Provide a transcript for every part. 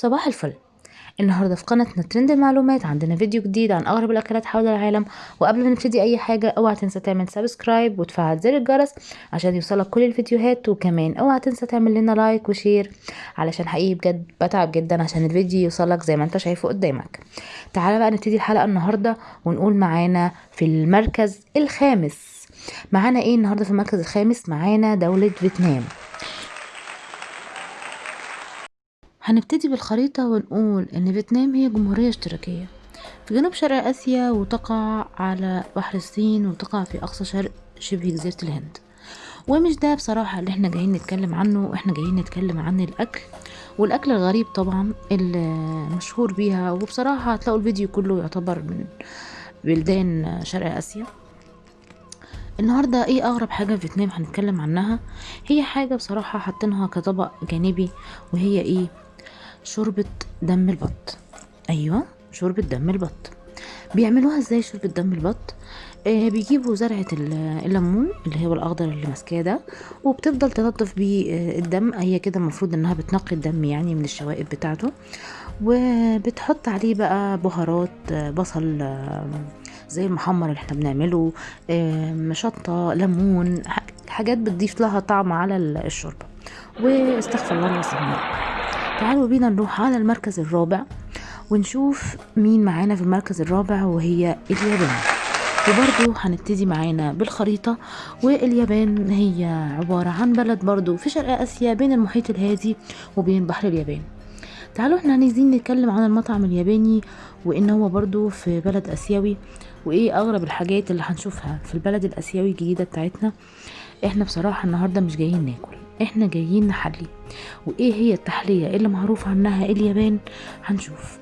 صباح الفل. النهارده في قناتنا ترند المعلومات عندنا فيديو جديد عن أغرب الأكلات حول العالم. وقبل ما نبتدي أي حاجة أوعى تنسى تعمل subscribe وتفعل زر الجرس عشان يوصلك كل الفيديوهات. وكمان أوعى تنسى تعمل لنا like و share علشان حقيقي بجد بتعب جدا عشان الفيديو يوصلك زي ما أنت شايفه قدامك. تعالى بقى نبتدي الحلقة النهارده ونقول معانا في المركز الخامس. معانا إيه النهارده في المركز الخامس؟ معانا دولة فيتنام. هنبتدي بالخريطة ونقول إن فيتنام هي جمهورية اشتراكية. في جنوب شرق آسيا وتقع على بحر الصين وتقع في أقصى شرق شبه جزيرة الهند. ومش ده بصراحة اللي إحنا جايين نتكلم عنه إحنا جايين نتكلم عن الأكل. والأكل الغريب طبعا اللي مشهور بيها وبصراحة هتلاقوا الفيديو كله يعتبر من بلدان شرق آسيا. النهاردة إيه أغرب حاجة في فيتنام هنتكلم عنها؟ هي حاجة بصراحة حاطينها كطبق جانبي وهي إيه؟ شوربة دم البط. أيوة شوربة دم البط. بيعملوها إزاي شوربة دم البط؟ آه بيجيبوا زرعة الليمون اللي هو الأخضر اللي ماسكاه ده وبتفضل تنضف بيه آه الدم. هي كده المفروض إنها بتنقي الدم يعني من الشوائب بتاعته. وبتحط عليه بقى بهارات آه بصل آه زي المحمر اللي إحنا بنعمله آه شطة ليمون حاجات بتضيف لها طعم على الشوربة. واستغفر الله العظيم تعالوا بينا نروح على المركز الرابع ونشوف مين معانا في المركز الرابع وهي اليابان. وبرضو هنبتدي معانا بالخريطة واليابان. هي عبارة عن بلد برضو في شرق آسيا بين المحيط الهادي وبين بحر اليابان. تعالوا إحنا عايزين نتكلم عن المطعم الياباني وإن هو برضو في بلد آسيوي وإيه أغرب الحاجات اللي هنشوفها في البلد الآسيوي الجديدة بتاعتنا. إحنا بصراحة النهاردة مش جايين ناكل. إحنا جايين نحلي. وايه هي التحلية؟ اللي معروف عنها؟ اليابان؟ هنشوف.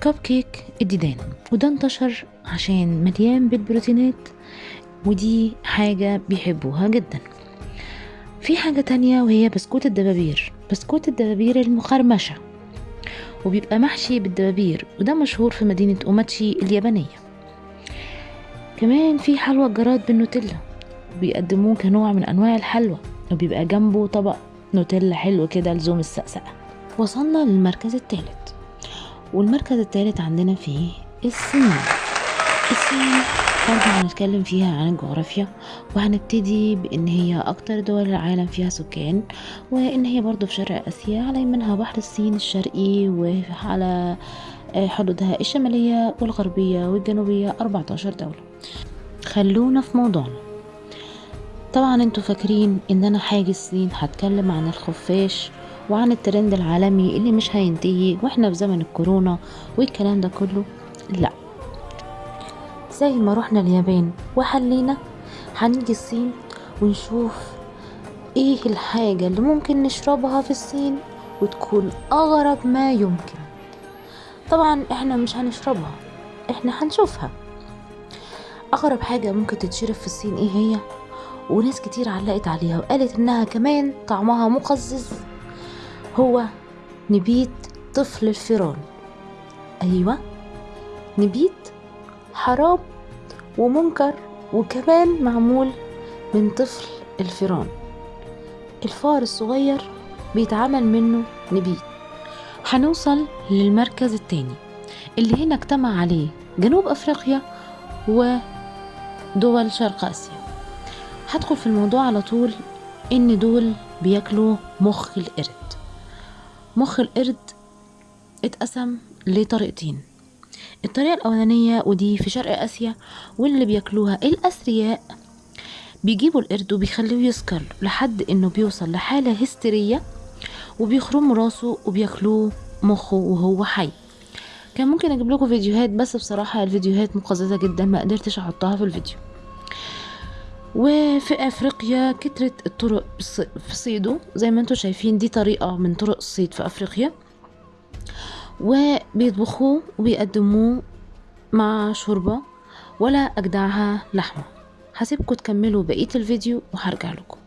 كب كيك الديدان وده انتشر عشان مليان بالبروتينات ودي حاجة بيحبوها جدا. في حاجة تانية وهي بسكوت الدبابير. بسكوت الدبابير المقرمشة وبيبقى محشي بالدبابير وده مشهور في مدينة أوماتشي اليابانية. كمان في حلوى الجراد بالنوتيلا. بيقدموه كنوع من أنواع الحلوى. وبيبقى جنبه طبق نوتيلا حلو كده لزوم السقسقة. وصلنا للمركز الثالث والمركز الثالث عندنا فيه الصين الصين برضه هنتكلم فيها عن الجغرافيا وهنبتدي بإن هي أكتر دول العالم فيها سكان وإن هي برضه في شرق آسيا على يمنها بحر الصين الشرقي وعلى حدودها الشمالية والغربية والجنوبية 14 دولة. خلونا في موضوعنا. طبعا أنتوا فاكرين إن أنا حاجة الصين هتكلم عن الخفاش وعن الترند العالمي اللي مش هينتهي وإحنا في زمن الكورونا والكلام ده كله. لا. زي ما رحنا اليابان وحلينا هنيجي الصين ونشوف إيه الحاجة اللي ممكن نشربها في الصين وتكون أغرب ما يمكن. طبعا إحنا مش هنشربها إحنا هنشوفها. أغرب حاجة ممكن تتشرب في الصين إيه هي؟ وناس كتير علقت عليها وقالت إنها كمان طعمها مقزز. هو نبيت طفل الفيران. أيوه نبيت حرام ومنكر وكمان معمول من طفل الفيران. الفار الصغير بيتعمل منه نبيت. هنوصل للمركز التاني اللي هنا اجتمع عليه جنوب أفريقيا ودول شرق آسيا. هدخل في الموضوع على طول إن دول بياكلوا مخ القرد. مخ القرد اتقسم لطريقتين. الطريقة الأولانية ودي في شرق آسيا واللي بياكلوها الأثرياء بيجيبوا القرد وبيخلوه يسكر لحد إنه بيوصل لحالة هستيرية وبيخرموا راسه وبياكلوه مخه وهو حي. كان ممكن أجيب لكم فيديوهات بس بصراحة الفيديوهات مقززة جدا ما قدرتش أحطها في الفيديو. وفي أفريقيا كترت الطرق في صيده زي ما أنتم شايفين دي طريقة من طرق الصيد في أفريقيا. وبيطبخوه وبيقدموه مع شوربة ولا أجدعها لحمة. هسيبكم تكملوا بقية الفيديو وهرجع لكم.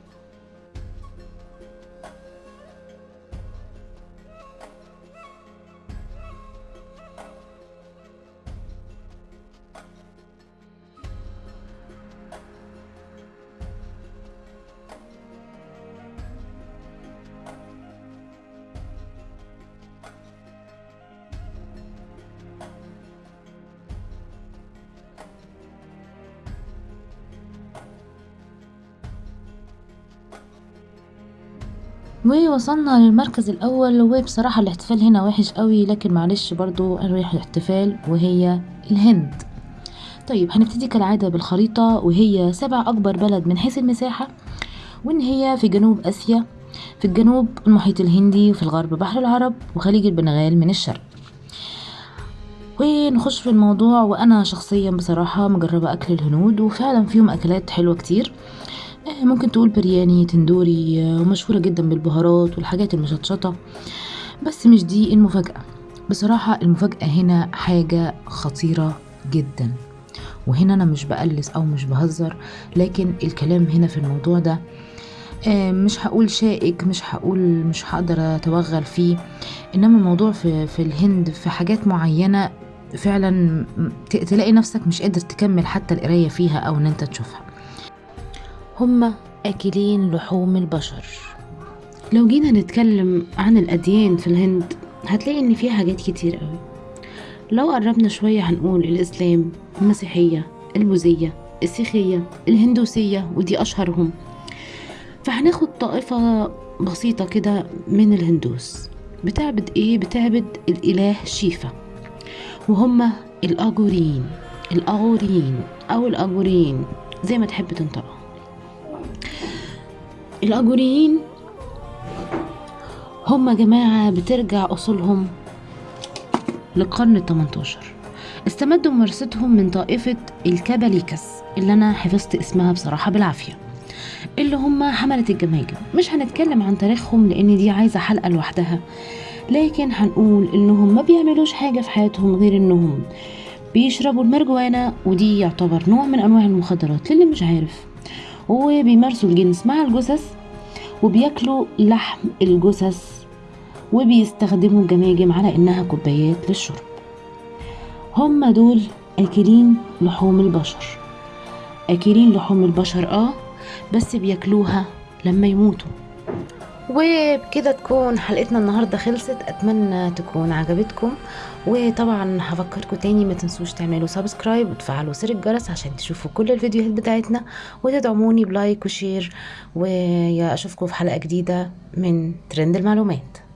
ووصلنا للمركز الأول وبصراحة الاحتفال هنا وحش قوي لكن معلش برضو نروح الاحتفال وهي الهند. طيب هنبتدي كالعادة بالخريطة وهي سبع أكبر بلد من حيث المساحة وإن هي في جنوب آسيا في الجنوب المحيط الهندي وفي الغرب بحر العرب وخليج البنغال من الشرق. ونخش في الموضوع وأنا شخصيا بصراحة مجربة أكل الهنود وفعلا فيهم أكلات حلوة كتير. آه، ممكن تقول برياني تندوري آه، ومشهورة جدا بالبهارات والحاجات المشطشطة بس مش دي المفاجأة. بصراحة المفاجأة هنا حاجة خطيرة جدا. وهنا أنا مش بقلس أو مش بهزر لكن الكلام هنا في الموضوع ده آه، مش هقول شائك مش هقول مش هقدر أتوغل فيه. إنما الموضوع في في الهند في حاجات معينة فعلا تلاقي نفسك مش قادر تكمل حتى القراية فيها أو إن أنت تشوفها. هما أكلين لحوم البشر. لو جينا نتكلم عن الأديان في الهند هتلاقي إن فيها حاجات كتير قوي. لو قربنا شوية هنقول الإسلام المسيحية البوذية السيخية الهندوسية ودي أشهرهم. فهناخد طائفة بسيطة كده من الهندوس. بتعبد إيه؟ بتعبد الإله شيفا. وهم الأجورين الأغورين أو الأجورين زي ما تحب تنطقها الأجوريين. هم جماعة بترجع أصولهم للقرن التمنتاشر. استمدوا ممارستهم من طائفة الكاباليكس اللي أنا حفظت اسمها بصراحة بالعافية. اللي هم حملة الجماجم مش هنتكلم عن تاريخهم لأن دي عايزة حلقة لوحدها. لكن هنقول إنهم ما بيعملوش حاجة في حياتهم غير إنهم بيشربوا المرجوانا ودي يعتبر نوع من أنواع المخدرات. للي مش عارف وبيمارسوا الجنس مع الجثث وبياكلوا لحم الجثث وبيستخدموا الجماجم على إنها كوبايات للشرب. هم دول أكلين لحوم البشر. أكلين لحوم البشر آه بس بياكلوها لما يموتوا. وبكده تكون حلقتنا النهاردة خلصت. أتمنى تكون عجبتكم. وطبعا هفكركم تاني ما تنسوش تعملوا subscribe وتفعلوا زر الجرس عشان تشوفوا كل الفيديوهات بتاعتنا. وتدعموني ب like و share. واشوفكم في حلقة جديدة من ترند المعلومات.